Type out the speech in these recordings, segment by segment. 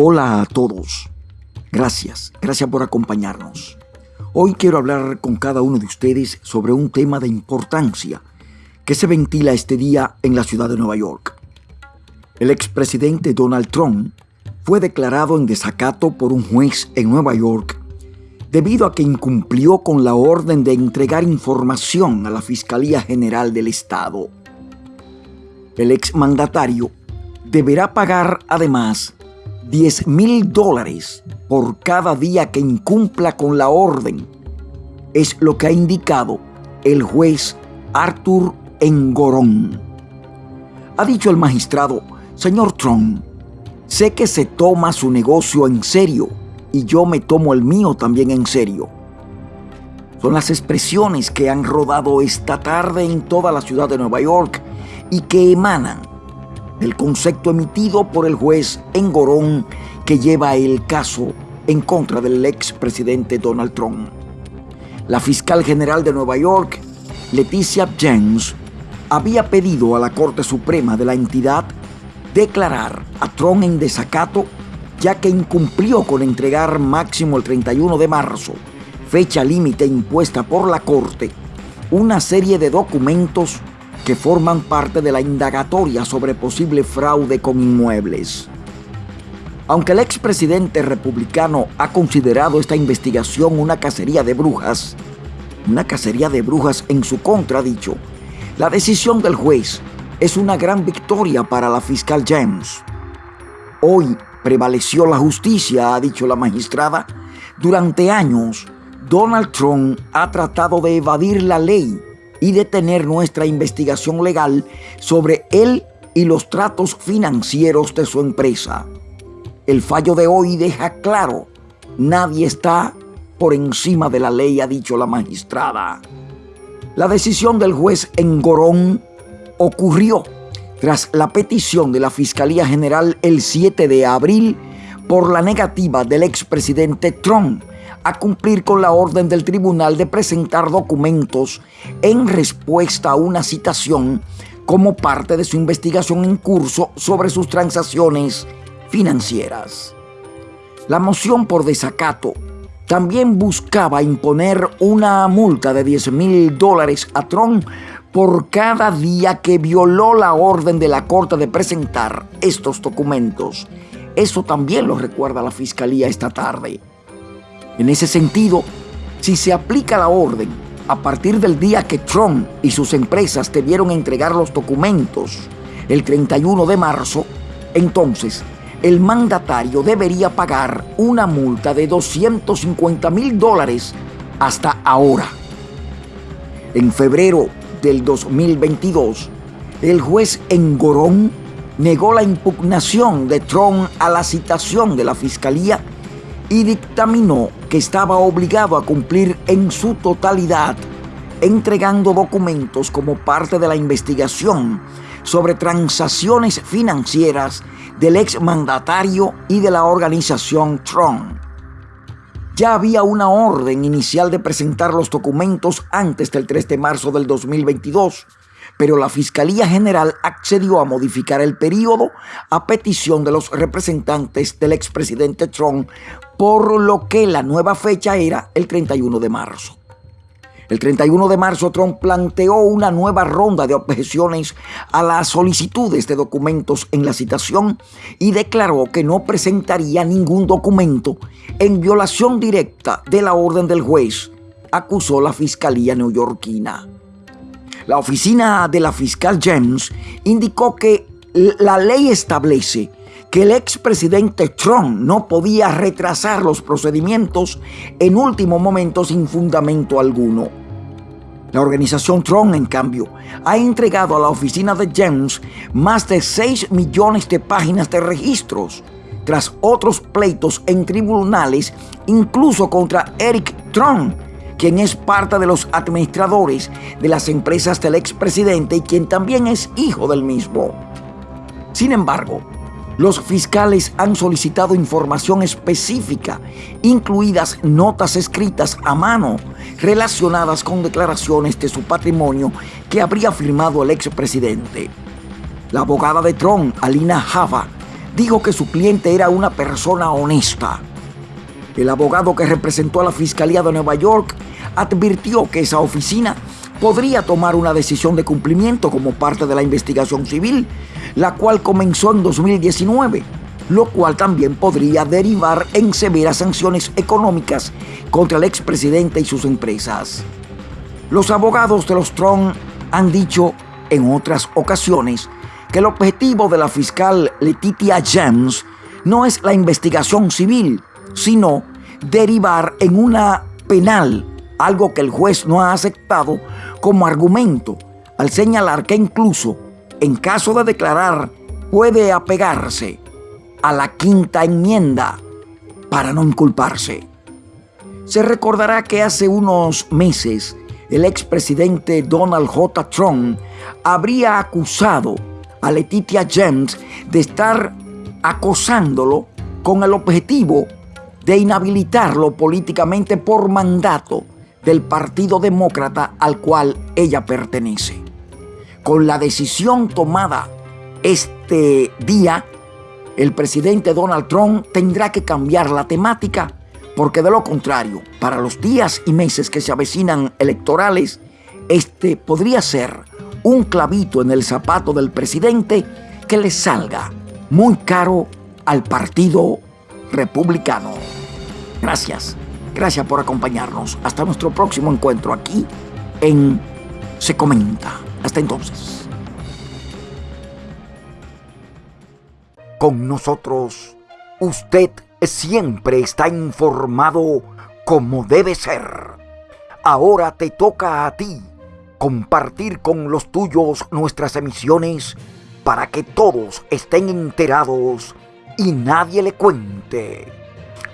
Hola a todos. Gracias, gracias por acompañarnos. Hoy quiero hablar con cada uno de ustedes sobre un tema de importancia que se ventila este día en la ciudad de Nueva York. El expresidente Donald Trump fue declarado en desacato por un juez en Nueva York debido a que incumplió con la orden de entregar información a la Fiscalía General del Estado. El exmandatario deberá pagar además 10 mil dólares por cada día que incumpla con la orden. Es lo que ha indicado el juez Arthur Engorón. Ha dicho el magistrado, señor Trump, sé que se toma su negocio en serio y yo me tomo el mío también en serio. Son las expresiones que han rodado esta tarde en toda la ciudad de Nueva York y que emanan del concepto emitido por el juez Engorón que lleva el caso en contra del expresidente Donald Trump. La fiscal general de Nueva York, Leticia James, había pedido a la Corte Suprema de la entidad declarar a Trump en desacato ya que incumplió con entregar máximo el 31 de marzo, fecha límite impuesta por la Corte, una serie de documentos que forman parte de la indagatoria sobre posible fraude con inmuebles. Aunque el expresidente republicano ha considerado esta investigación una cacería de brujas, una cacería de brujas en su contra, dicho, la decisión del juez es una gran victoria para la fiscal James. Hoy prevaleció la justicia, ha dicho la magistrada. Durante años, Donald Trump ha tratado de evadir la ley y detener nuestra investigación legal sobre él y los tratos financieros de su empresa. El fallo de hoy deja claro, nadie está por encima de la ley, ha dicho la magistrada. La decisión del juez en Gorón ocurrió tras la petición de la Fiscalía General el 7 de abril por la negativa del expresidente Trump a cumplir con la orden del tribunal de presentar documentos en respuesta a una citación como parte de su investigación en curso sobre sus transacciones financieras. La moción por desacato también buscaba imponer una multa de 10 mil dólares a Trump por cada día que violó la orden de la Corte de presentar estos documentos. Eso también lo recuerda la Fiscalía esta tarde. En ese sentido, si se aplica la orden a partir del día que Trump y sus empresas debieron entregar los documentos, el 31 de marzo, entonces el mandatario debería pagar una multa de 250 mil dólares hasta ahora. En febrero del 2022, el juez Engorón negó la impugnación de Trump a la citación de la Fiscalía y dictaminó que estaba obligado a cumplir en su totalidad, entregando documentos como parte de la investigación sobre transacciones financieras del exmandatario y de la organización Trump. Ya había una orden inicial de presentar los documentos antes del 3 de marzo del 2022, pero la Fiscalía General accedió a modificar el periodo a petición de los representantes del expresidente Trump, por lo que la nueva fecha era el 31 de marzo. El 31 de marzo Trump planteó una nueva ronda de objeciones a las solicitudes de documentos en la citación y declaró que no presentaría ningún documento en violación directa de la orden del juez, acusó la Fiscalía neoyorquina. La oficina de la fiscal James indicó que la ley establece que el expresidente Trump no podía retrasar los procedimientos en último momento sin fundamento alguno. La organización Trump, en cambio, ha entregado a la oficina de James más de 6 millones de páginas de registros, tras otros pleitos en tribunales, incluso contra Eric Trump, quien es parte de los administradores de las empresas del expresidente y quien también es hijo del mismo. Sin embargo, los fiscales han solicitado información específica, incluidas notas escritas a mano relacionadas con declaraciones de su patrimonio que habría firmado el expresidente. La abogada de Trump, Alina Java, dijo que su cliente era una persona honesta. El abogado que representó a la Fiscalía de Nueva York advirtió que esa oficina podría tomar una decisión de cumplimiento como parte de la investigación civil, la cual comenzó en 2019, lo cual también podría derivar en severas sanciones económicas contra el expresidente y sus empresas. Los abogados de los Trump han dicho en otras ocasiones que el objetivo de la fiscal Letitia James no es la investigación civil, sino derivar en una penal, algo que el juez no ha aceptado como argumento, al señalar que incluso en caso de declarar puede apegarse a la quinta enmienda para no inculparse. Se recordará que hace unos meses el expresidente Donald J. Trump habría acusado a Letitia James de estar acosándolo con el objetivo de inhabilitarlo políticamente por mandato del Partido Demócrata al cual ella pertenece. Con la decisión tomada este día, el presidente Donald Trump tendrá que cambiar la temática porque de lo contrario, para los días y meses que se avecinan electorales, este podría ser un clavito en el zapato del presidente que le salga muy caro al Partido Republicano. Gracias, gracias por acompañarnos. Hasta nuestro próximo encuentro aquí en Se Comenta. Hasta entonces. Con nosotros, usted siempre está informado como debe ser. Ahora te toca a ti compartir con los tuyos nuestras emisiones para que todos estén enterados y nadie le cuente.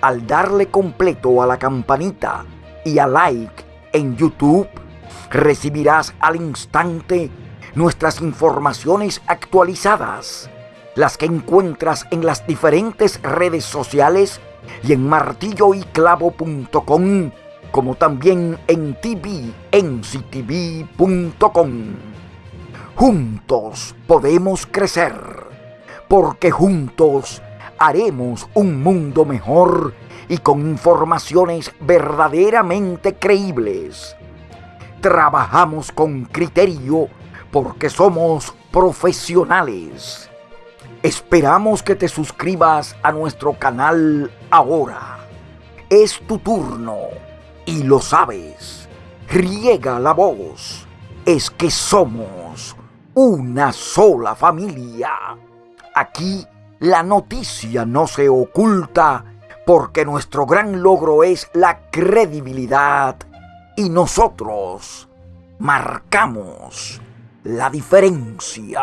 Al darle completo a la campanita y a like en YouTube, recibirás al instante nuestras informaciones actualizadas las que encuentras en las diferentes redes sociales y en martilloyclavo.com, como también en tvnctv.com. Juntos podemos crecer, porque juntos haremos un mundo mejor y con informaciones verdaderamente creíbles. Trabajamos con criterio porque somos profesionales Esperamos que te suscribas a nuestro canal ahora. Es tu turno y lo sabes. Riega la voz. Es que somos una sola familia. Aquí la noticia no se oculta porque nuestro gran logro es la credibilidad y nosotros marcamos la diferencia.